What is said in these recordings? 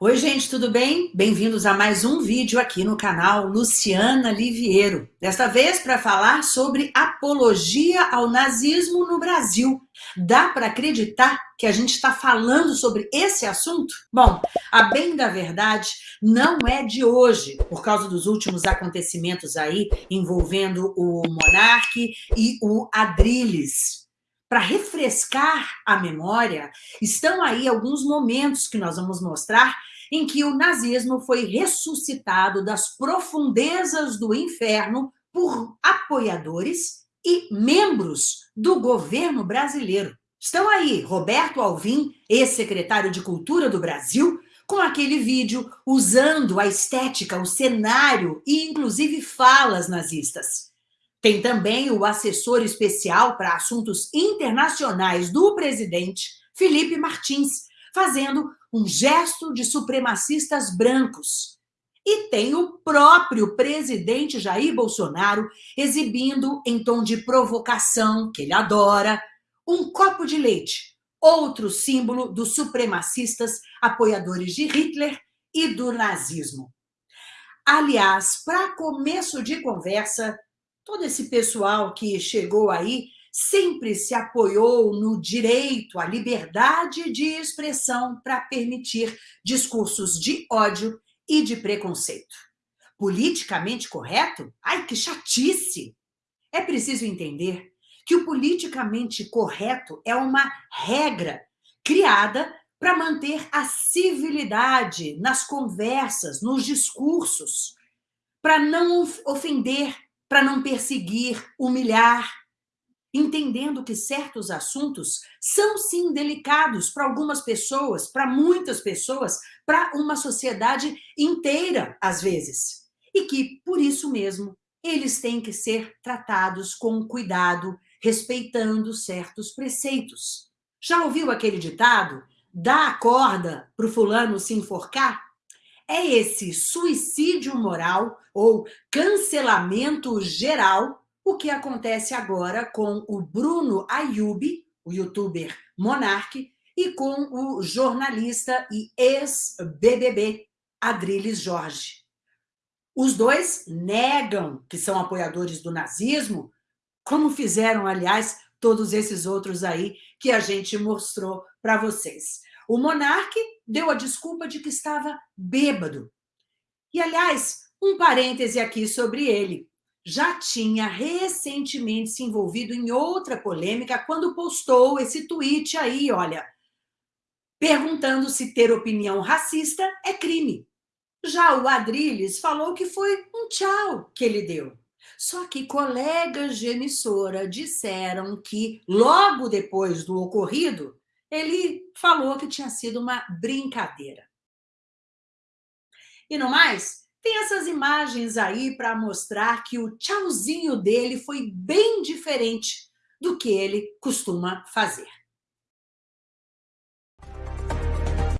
Oi, gente, tudo bem? Bem-vindos a mais um vídeo aqui no canal Luciana Liviero. Desta vez para falar sobre apologia ao nazismo no Brasil. Dá para acreditar que a gente está falando sobre esse assunto? Bom, a bem da verdade, não é de hoje, por causa dos últimos acontecimentos aí envolvendo o Monarque e o Adrilles para refrescar a memória, estão aí alguns momentos que nós vamos mostrar em que o nazismo foi ressuscitado das profundezas do inferno por apoiadores e membros do governo brasileiro. Estão aí Roberto Alvim, ex-secretário de Cultura do Brasil, com aquele vídeo usando a estética, o cenário e inclusive falas nazistas. Tem também o assessor especial para assuntos internacionais do presidente, Felipe Martins, fazendo um gesto de supremacistas brancos. E tem o próprio presidente Jair Bolsonaro exibindo, em tom de provocação, que ele adora, um copo de leite, outro símbolo dos supremacistas apoiadores de Hitler e do nazismo. Aliás, para começo de conversa, todo esse pessoal que chegou aí sempre se apoiou no direito à liberdade de expressão para permitir discursos de ódio e de preconceito. Politicamente correto? Ai, que chatice! É preciso entender que o politicamente correto é uma regra criada para manter a civilidade nas conversas, nos discursos, para não ofender, para não perseguir, humilhar, entendendo que certos assuntos são sim delicados para algumas pessoas, para muitas pessoas, para uma sociedade inteira, às vezes. E que, por isso mesmo, eles têm que ser tratados com cuidado, respeitando certos preceitos. Já ouviu aquele ditado? Dá a corda para o fulano se enforcar? É esse suicídio moral ou cancelamento geral o que acontece agora com o Bruno Ayubi, o youtuber Monarque, e com o jornalista e ex-BBB Adriles Jorge. Os dois negam que são apoiadores do nazismo, como fizeram, aliás, todos esses outros aí que a gente mostrou para vocês. O monarque deu a desculpa de que estava bêbado. E, aliás, um parêntese aqui sobre ele já tinha recentemente se envolvido em outra polêmica quando postou esse tweet aí, olha, perguntando se ter opinião racista é crime. Já o Adrilles falou que foi um tchau que ele deu. Só que colegas de emissora disseram que, logo depois do ocorrido, ele falou que tinha sido uma brincadeira. E no mais, tem essas imagens aí para mostrar que o tchauzinho dele foi bem diferente do que ele costuma fazer.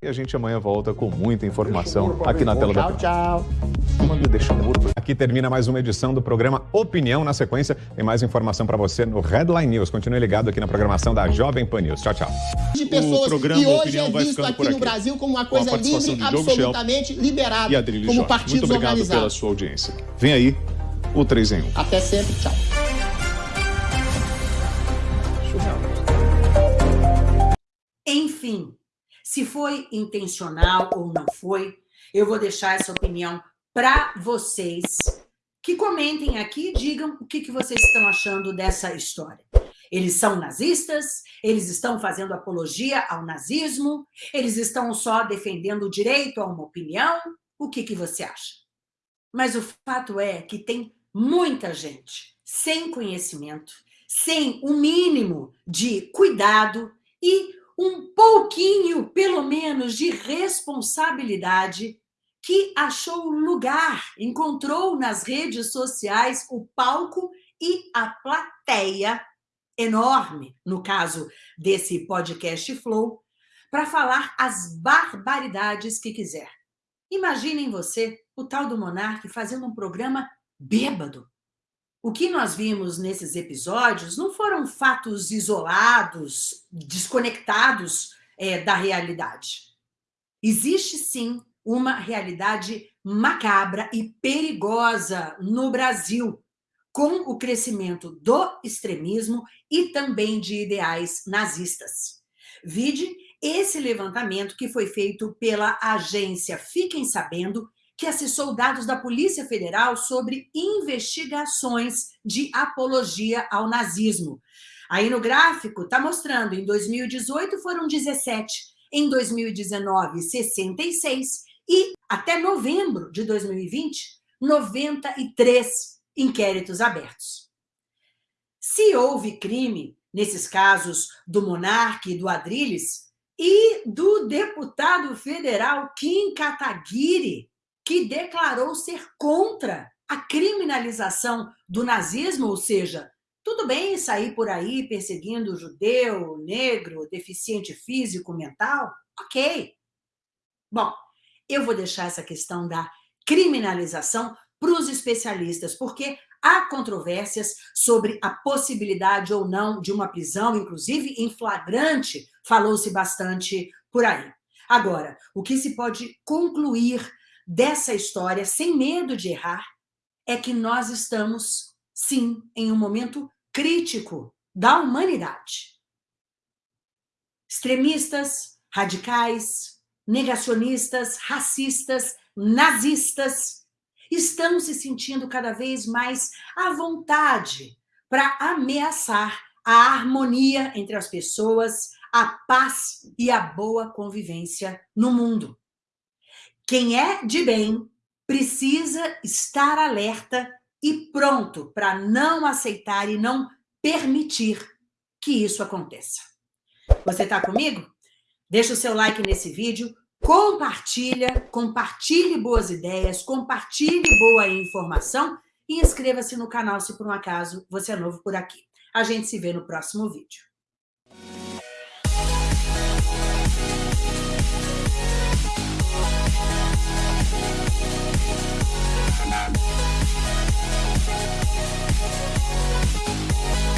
E a gente amanhã volta com muita informação aqui na tela tchau, da Tchau, tchau. Aqui termina mais uma edição do programa Opinião. Na sequência, tem mais informação para você no Headline News. Continue ligado aqui na programação da Jovem Pan News. Tchau, tchau. De pessoas o programa que hoje é visto aqui, por no aqui. Brasil como uma coisa livre, absolutamente liberado, E Adriles como Jorge. partidos Muito obrigado pela organizados. sua audiência. Vem aí o 3 em 1. Até sempre, tchau. Enfim, se foi intencional ou não foi, eu vou deixar essa opinião para vocês, que comentem aqui e digam o que, que vocês estão achando dessa história. Eles são nazistas? Eles estão fazendo apologia ao nazismo? Eles estão só defendendo o direito a uma opinião? O que, que você acha? Mas o fato é que tem muita gente sem conhecimento, sem o mínimo de cuidado e um pouquinho, pelo menos, de responsabilidade que achou lugar, encontrou nas redes sociais o palco e a plateia enorme, no caso desse podcast Flow, para falar as barbaridades que quiser. Imaginem você, o tal do Monarque, fazendo um programa bêbado. O que nós vimos nesses episódios não foram fatos isolados, desconectados é, da realidade. existe sim uma realidade macabra e perigosa no Brasil, com o crescimento do extremismo e também de ideais nazistas. Vide esse levantamento que foi feito pela agência Fiquem Sabendo, que acessou dados da Polícia Federal sobre investigações de apologia ao nazismo. Aí no gráfico está mostrando, em 2018 foram 17, em 2019, 66 e até novembro de 2020, 93 inquéritos abertos. Se houve crime nesses casos do Monarque e do Adrilles e do deputado federal Kim Kataguiri, que declarou ser contra a criminalização do nazismo, ou seja, tudo bem sair por aí perseguindo judeu, negro, deficiente físico, mental? Ok. Bom, eu vou deixar essa questão da criminalização para os especialistas, porque há controvérsias sobre a possibilidade ou não de uma prisão, inclusive em flagrante, falou-se bastante por aí. Agora, o que se pode concluir dessa história, sem medo de errar, é que nós estamos, sim, em um momento crítico da humanidade. Extremistas, radicais, negacionistas, racistas, nazistas, estão se sentindo cada vez mais à vontade para ameaçar a harmonia entre as pessoas, a paz e a boa convivência no mundo. Quem é de bem precisa estar alerta e pronto para não aceitar e não permitir que isso aconteça. Você está comigo? Deixa o seu like nesse vídeo, compartilha, compartilhe boas ideias, compartilhe boa informação e inscreva-se no canal se por um acaso você é novo por aqui. A gente se vê no próximo vídeo. We'll be right back.